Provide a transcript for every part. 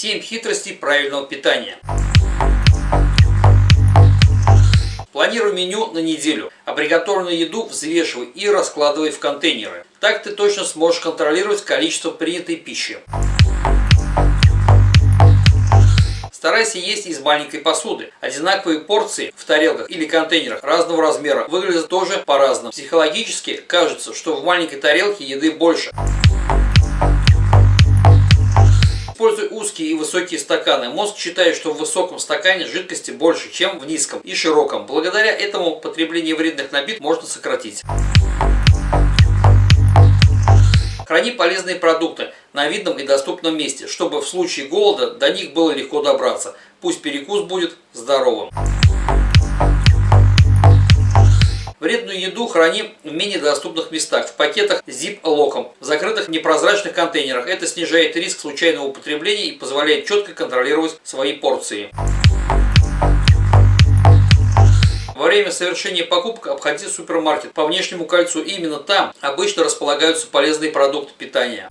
7 хитростей правильного питания. Планируй меню на неделю, а приготовленную еду взвешивай и раскладывай в контейнеры. Так ты точно сможешь контролировать количество принятой пищи. Старайся есть из маленькой посуды. Одинаковые порции в тарелках или контейнерах разного размера выглядят тоже по-разному. Психологически кажется, что в маленькой тарелке еды больше. Узкие и высокие стаканы. Мозг считает, что в высоком стакане жидкости больше, чем в низком и широком. Благодаря этому потребление вредных напитков можно сократить. Храни полезные продукты на видном и доступном месте, чтобы в случае голода до них было легко добраться. Пусть перекус будет здоровым. Еду храни в менее доступных местах, в пакетах zip-локом, в закрытых непрозрачных контейнерах. Это снижает риск случайного употребления и позволяет четко контролировать свои порции. Во время совершения покупок обходи супермаркет по внешнему кольцу. Именно там обычно располагаются полезные продукты питания.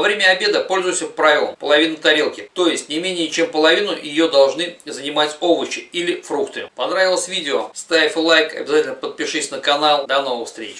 Во время обеда пользуйся правилом половины тарелки, то есть не менее чем половину ее должны занимать овощи или фрукты. Понравилось видео? Ставь лайк, обязательно подпишись на канал. До новых встреч!